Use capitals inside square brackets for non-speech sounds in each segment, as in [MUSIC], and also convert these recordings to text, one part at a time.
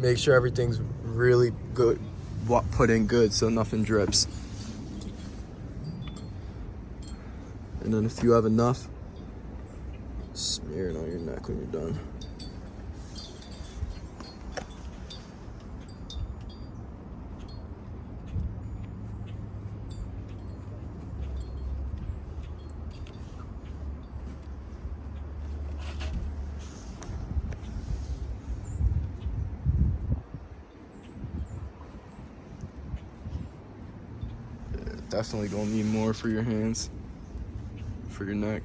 make sure everything's really good, wa- put in good so nothing drips. And then if you have enough, smear it on your neck when you're done. Definitely gonna need more for your hands, for your neck.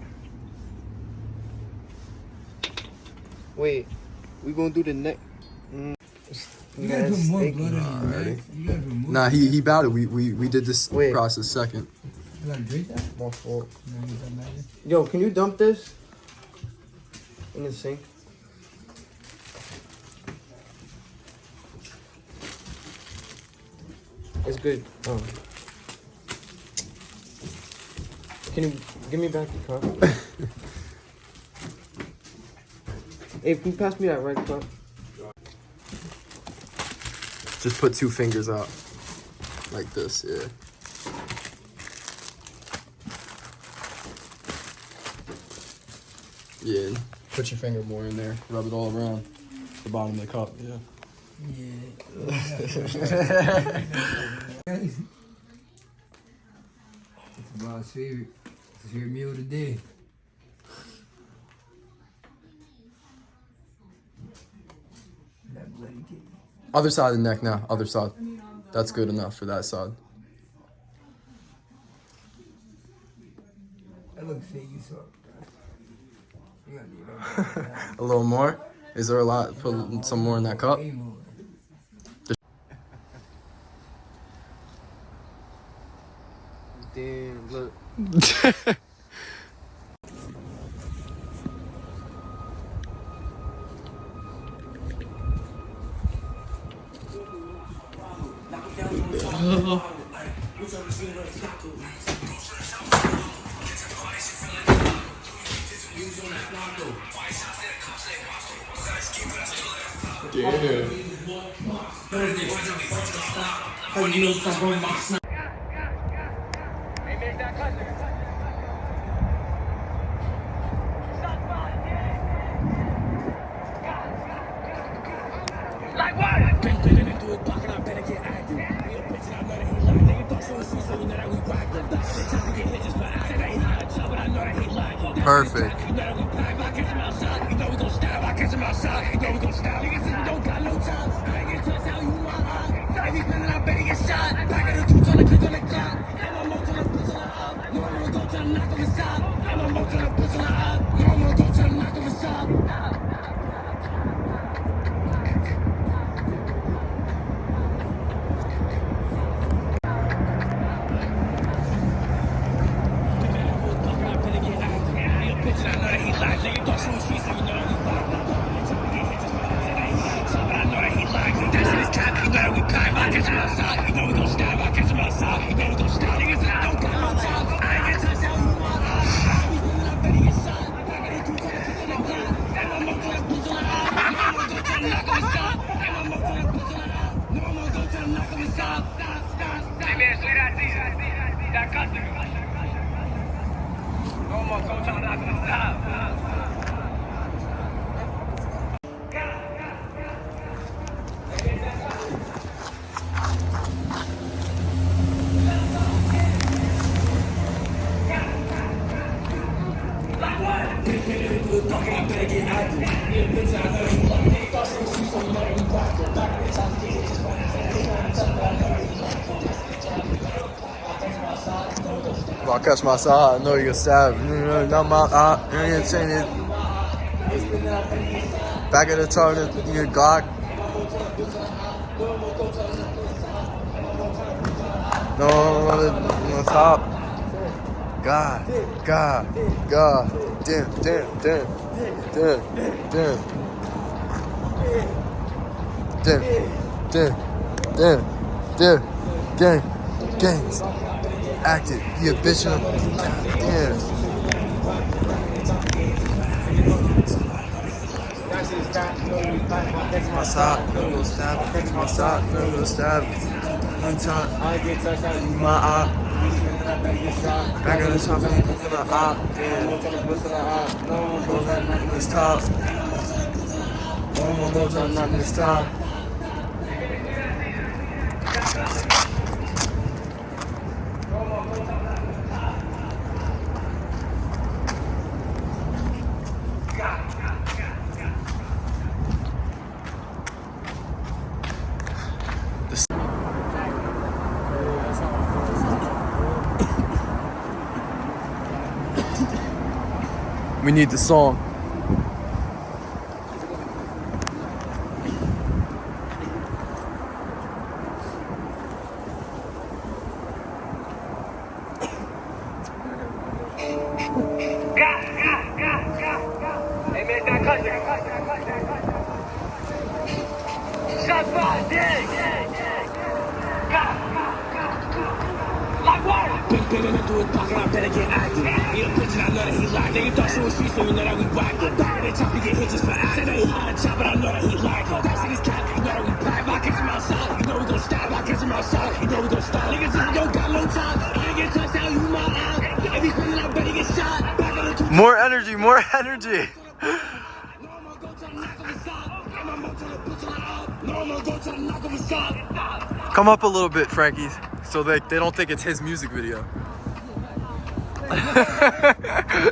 Wait, we gonna do the neck. Mm. You gotta put more blood on your neck. You gotta put more. Nah, he he bowed it. We we we did this Wait. process second. You gotta drink that? My fault. No, you don't matter. Yo, can you dump this in the sink? It's good. Oh. Can you give me back the cup? [LAUGHS] hey, can you pass me that red cup? Just put two fingers out, like this. Yeah. Yeah. Put your finger more in there. Rub it all around the bottom of the cup. Yeah. It's [LAUGHS] Bob's favorite. It's his favorite meal of the day. That bloody kid. Other side of the neck now. Other side. That's good enough for that side. That looks fake as fuck. bro. You gotta do that. [LAUGHS] A little more. Is there a lot? Put some more in that cup. Damn, look. [LAUGHS] Perfect. If I catch my side, I know you can stab. Mm, Not my eye. You ain't saying. Back of the target, your Glock. No, on the, on the top. God, God, God. Damn, damn, damn, damn, damn. Damn, damn, damn, damn, gang, gangs. Active, you a bitch. and I'm- Damn. My sock, go stab. My sock, no go stab. Time, touched my shot. Back of the top, I'm looking at op. Yeah, the eye. No one more go to knock this We need the song. That shit is we you know we you know we. Niggas don't got no time. I you my get shot. Back the. More energy, more [LAUGHS] energy. Come up a little bit, Frankie, so they, they don't think it's his music video. [LAUGHS]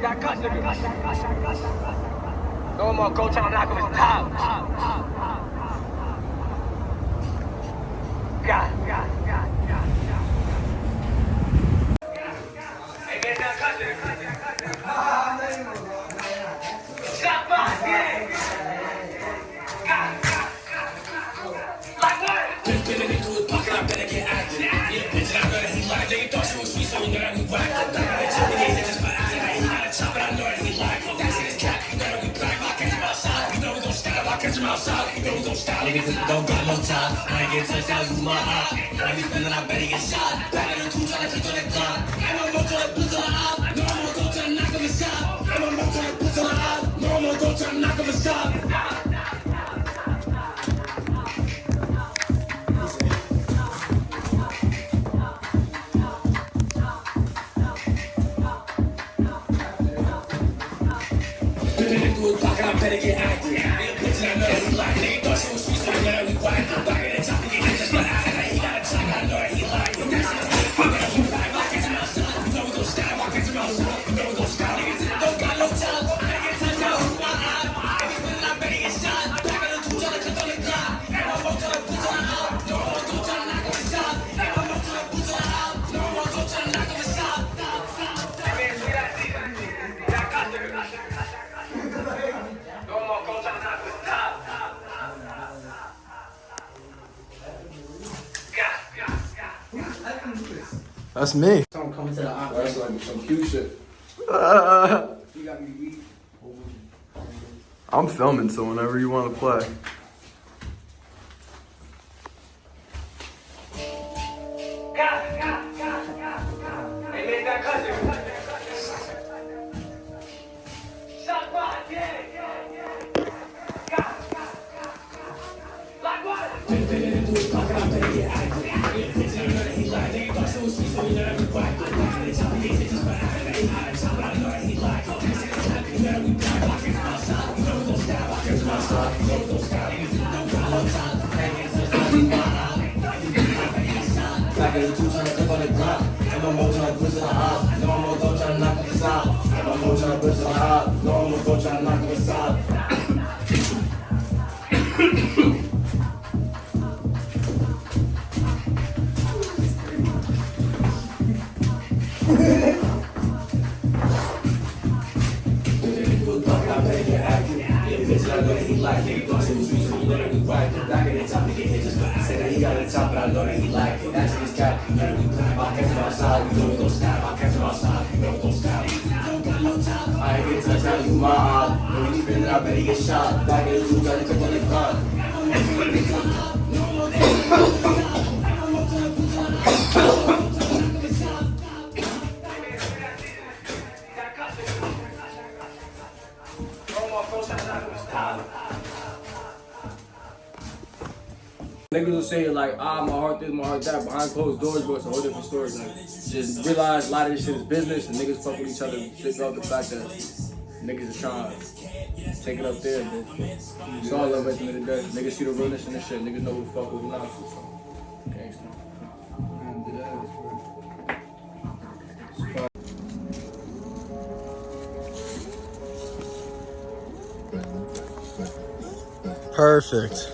season. Got custody. No more go to knock him his got. I ain't get touched out, you my eye. When he spinning, I bet he get shot. Back in the two, tryna take on the gun. I'm gonna go to the the op. No, I'm gonna go to the knock of his shot. I'm gonna go to the boots on the op. No, I'm gonna go to the knock of pocket, I better get active. The That's me. Someone coming to the op. That's like some cute shit. Uh, you got me weak. I'm filming, so whenever you want to play. Pussy, I know that he like it. Thought she was sweet, so you know that we wipe. Back in the top, nigga hit just I said that he got the top, but I know that he like it. That's his cat, you know we clap. I catch him outside, you know we gon' snap. I catch him outside, you know we gon' snap. I ain't get touched, now you eye. When we spin it, I bet he get shot. Back in the two, got to click on the gun. Niggas will say like, ah, my heart this, my heart that. Behind closed doors, but it's a whole different story. Like, just realize a lot of this shit is business, and niggas fuck with each other. Shit off the fact that niggas is trying to take it up there. But it's all love at the end of the day. Niggas see the realness in this shit. Niggas know who the fuck who not to. So, gangsta. Perfect.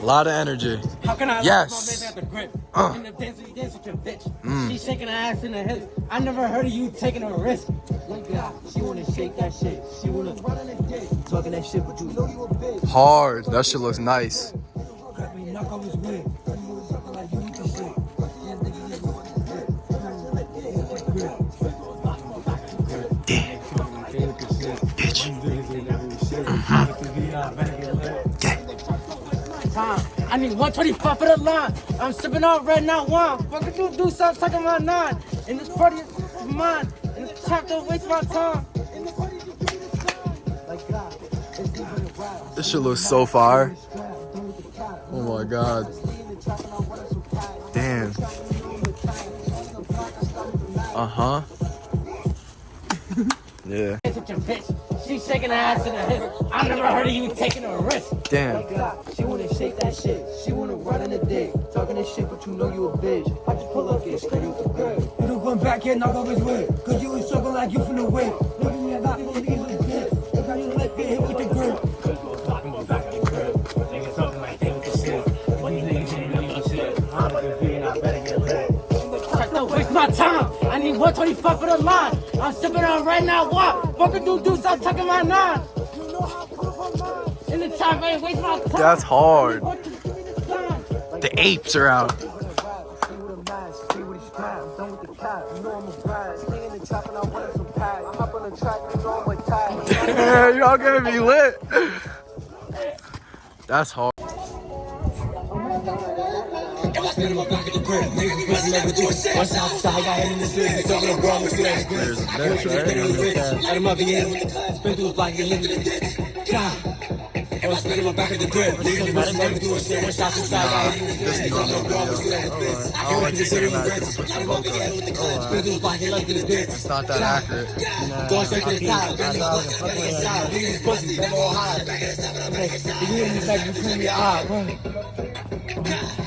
A lot of energy. How can I Yes. my bitch at the grip? Uh. In the dance with your bitch. She shaking her ass in the hips. I never heard of you taking a risk. Like that, she wanna shake that shit. She wanna run in the dick. Talking that shit, but you know you a bitch. Hard. That shit looks nice. Time. I need 125 for the line. I'm sipping on red, not wine. Fucking you do something, sucking my nine. In this party, it's mine. In this don't waste my time. This shit looks so cat. Oh my god. Damn. Uh huh. Yeah. Dance with your bitch. She shaking her ass in the hip. I never heard of you taking a risk. Damn. She wanna shake that shit. She wanna ride in the dick. Talking this shit, but you know you a bitch. I just pull up, get straight with the girl. You don't come back here, knock off his wig. Cause you was sucking like you from the whip. Look at me, I got these niggas with bitch. Look how you let get hit with the grip. Waste my time. I need 125 for the line. I'm sipping on right now. What? Fucking do do stop tucking my nine. In the time, I ain't waste my time. That's hard. The- give me the sign. The apes are out. Yeah, [LAUGHS] y'all gonna be lit. That's hard. There's a bench, right? Let him up again with the class. Spin through the block, get lifted in the ditch. God. If I spin him back at the grip, niggas must never do a shit. One shot inside, I hit him This is not no video. Alright. I don't like to say that because it puts my logo. Spin through the block, get lifted in the ditch. It's not that accurate. Going straight to the top. Bend the pussy, fucking inside. Niggas pussy, never on high. Back at the top of the back. You in the back between your eyes.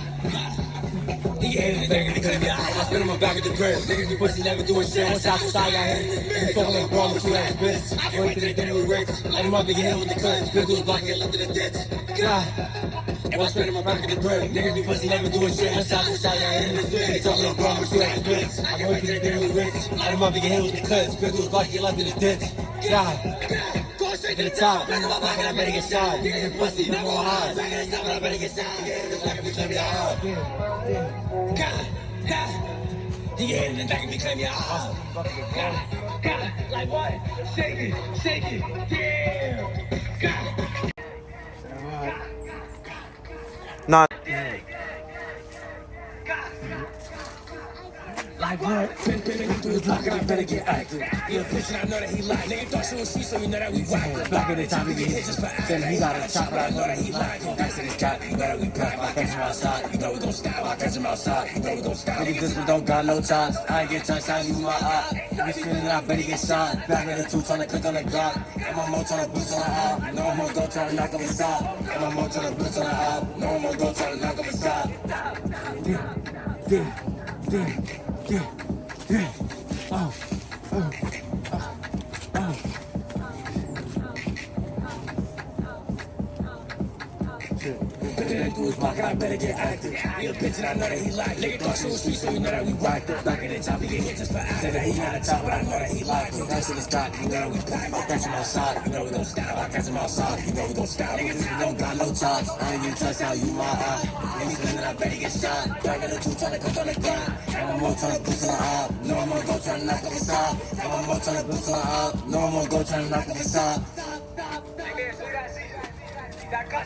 Hated it, nigga, because me I spin him back at the crib. Niggas be pussy, never doing shit. One shot inside, I hit him. You fucking like wrong you ass bitch. I went to the dinner with Rick. Let him up and get hit with the clip. Spin through the block, get left in the ditch. God. If I spin him back at the crib, niggas be pussy, never doing shit. One shot inside, I hit him. You talking like wrong you ass bitch. I went to the dinner with Rick. Let him up and get hit with the clip. Spin through the block, get left in the ditch. God. Straight to the top. Back in my pocket, I better get shot. Be pussy, never on high. Back in the top, I better get shot. Yeah, like if you claim me hard. God, God. Yeah, and then back and claim me hard. God, God. Like what? Shake it, shake it. Yeah. God. Not. Like what? Been been through his block and I better get active. Yeah, bitch, and I know that he lied. Nigga thought she was sweet, so you know that we whack. Back in the time, we get hit just for acting. He got a chop, but I know that he lied. Back to this cat, you that we pack. I catch him outside, you know we gon' style. I catch him outside, you know we gon' style. Nigga, this one don't got no ties. I ain't get touched, I use my eye. You screaming, I better get shot. Back in the two, trying to click on the Glock. And my mo trying to boost on the eye. No more go trying to knock him aside. And my mo trying to boost on the eye. No more go trying to knock him aside. Damn, damn, damn, damn, damn. Oh, oh, oh. Been through his pocket, I better get active. A bitch and I know that he like it. Thought she was sweet, so you know that we rocked it. Back in the top, he get hit just for acting. That he had a top, but I know that he liked it. That's in the stock, you know that we pack. I'll catch him outside, you know we gon' stop. I'll catch him outside, you know we gon' stop. Niggas, don't got no chops. I ain't get touched out, you my eye. Niggas feeling, I bet he get shot. Back in the two, tryna cook on the ground. And I'm more tryna boost on the op. No, I'm gonna go tryna knock on the top. And I'm more tryna boost on the op. No, I'm gonna go tryna knock on the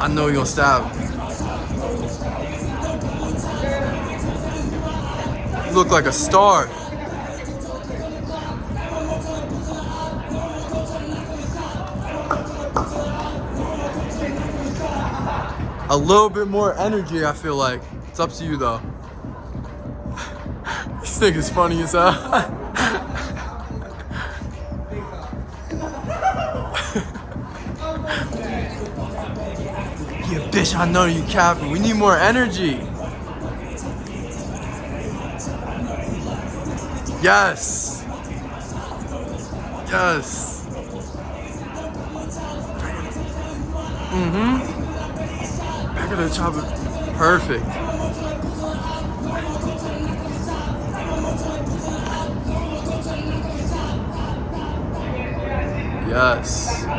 I know you're stop. You look like a star. A little bit more energy, I feel like. It's up to you though. [LAUGHS] this thing is funny as hell. [LAUGHS] I know you capping. We need more energy. Yes. Yes. Mm-hmm. Back of the chopper. Perfect. Yes.